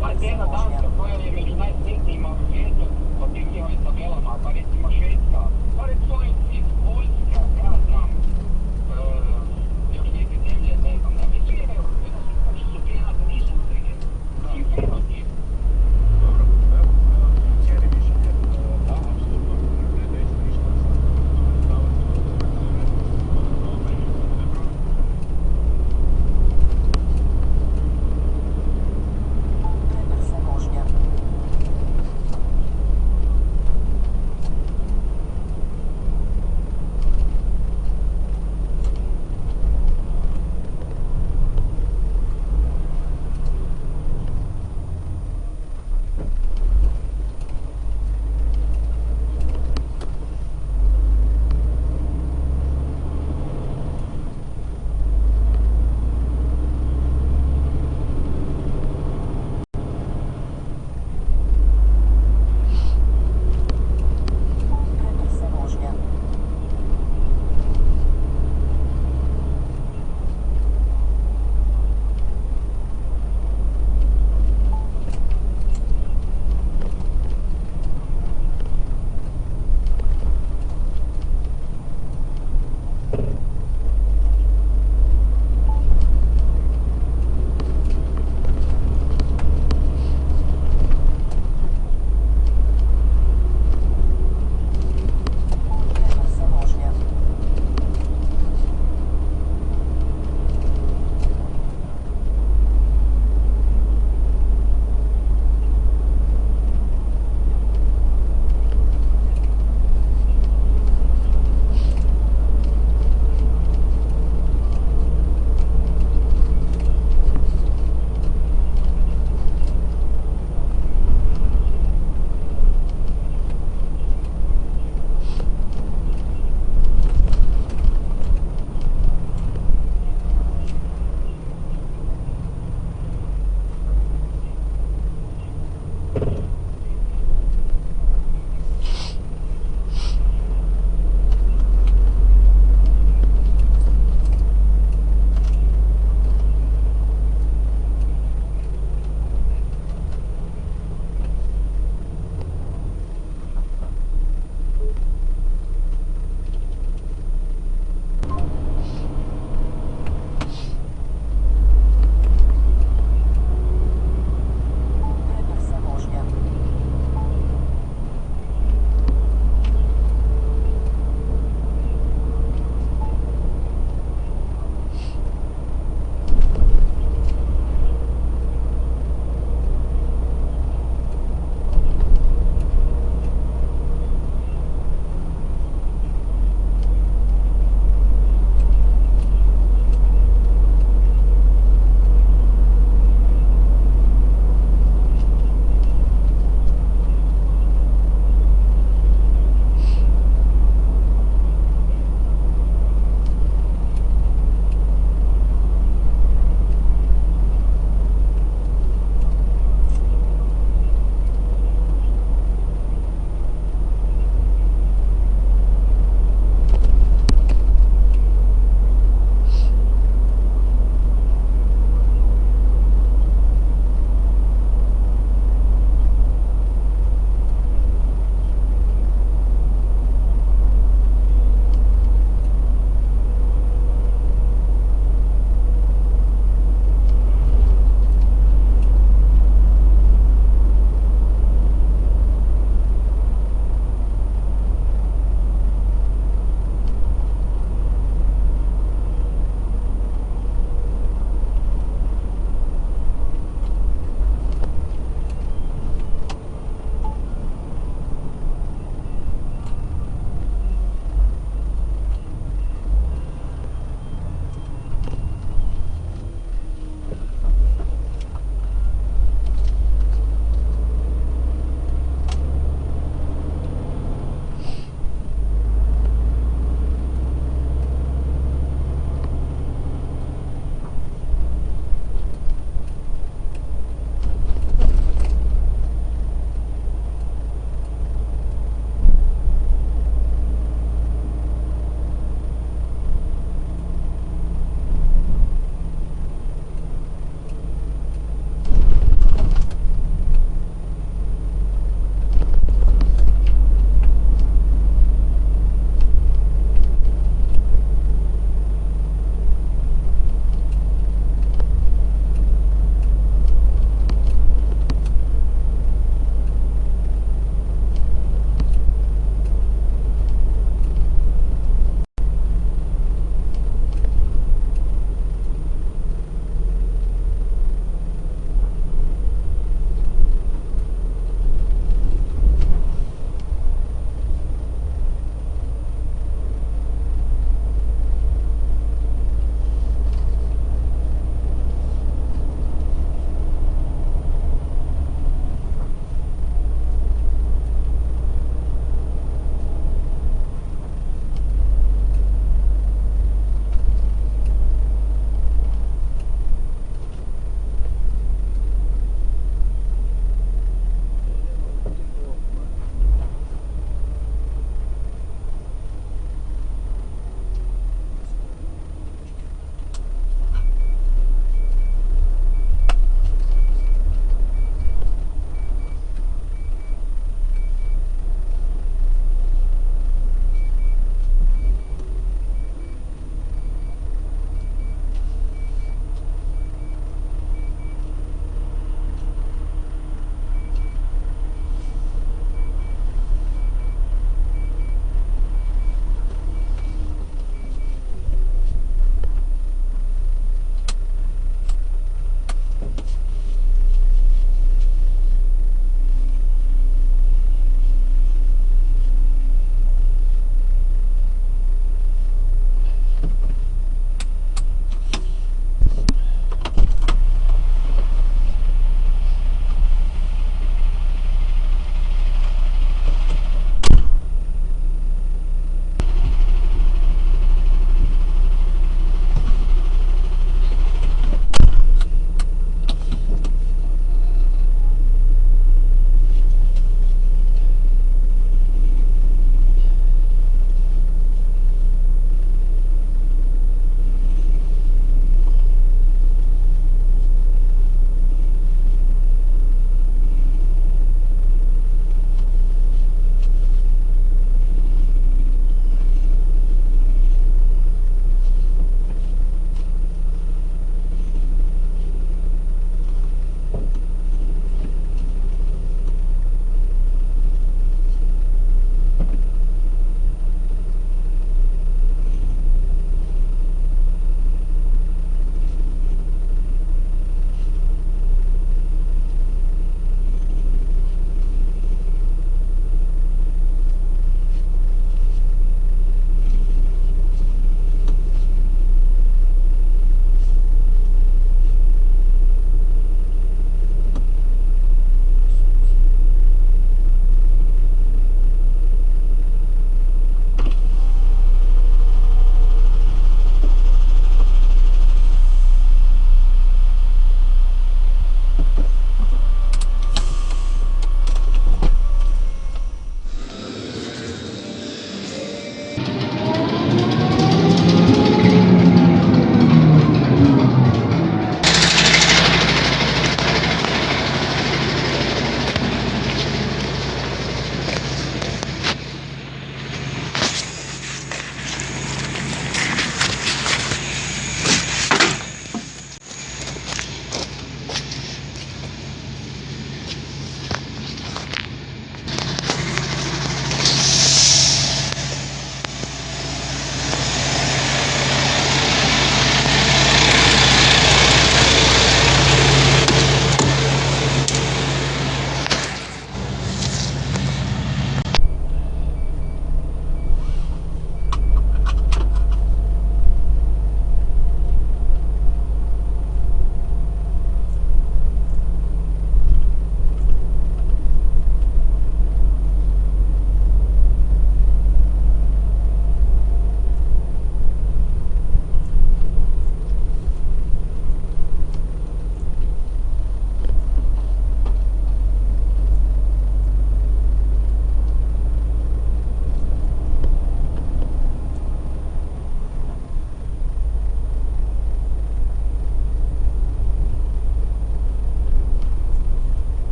Pa cijela Danska koja je među najsretnijima u svijetu po tim njihovim tabelama, pa recimo Švedska, pa recimo